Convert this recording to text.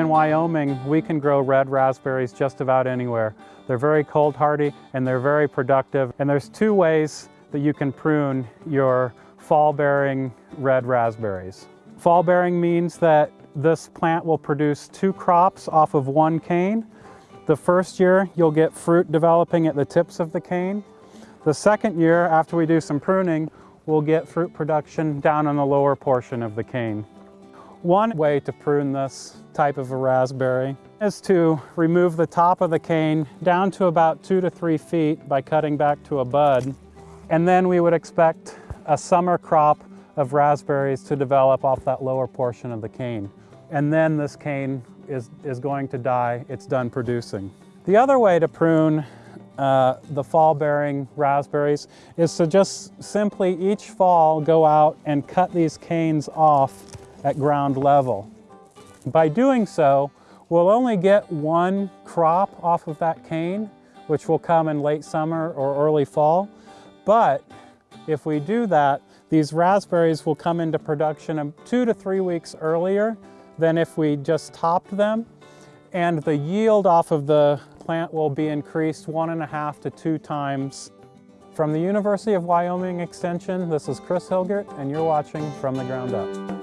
In Wyoming, we can grow red raspberries just about anywhere. They're very cold hardy and they're very productive. And there's two ways that you can prune your fall bearing red raspberries. Fall bearing means that this plant will produce two crops off of one cane. The first year you'll get fruit developing at the tips of the cane. The second year after we do some pruning, we'll get fruit production down on the lower portion of the cane. One way to prune this type of a raspberry is to remove the top of the cane down to about two to three feet by cutting back to a bud. And then we would expect a summer crop of raspberries to develop off that lower portion of the cane. And then this cane is, is going to die, it's done producing. The other way to prune uh, the fall bearing raspberries is to just simply each fall go out and cut these canes off at ground level. By doing so, we'll only get one crop off of that cane, which will come in late summer or early fall. But if we do that, these raspberries will come into production two to three weeks earlier than if we just topped them. And the yield off of the plant will be increased one and a half to two times. From the University of Wyoming Extension, this is Chris Hilgert, and you're watching From the Ground Up.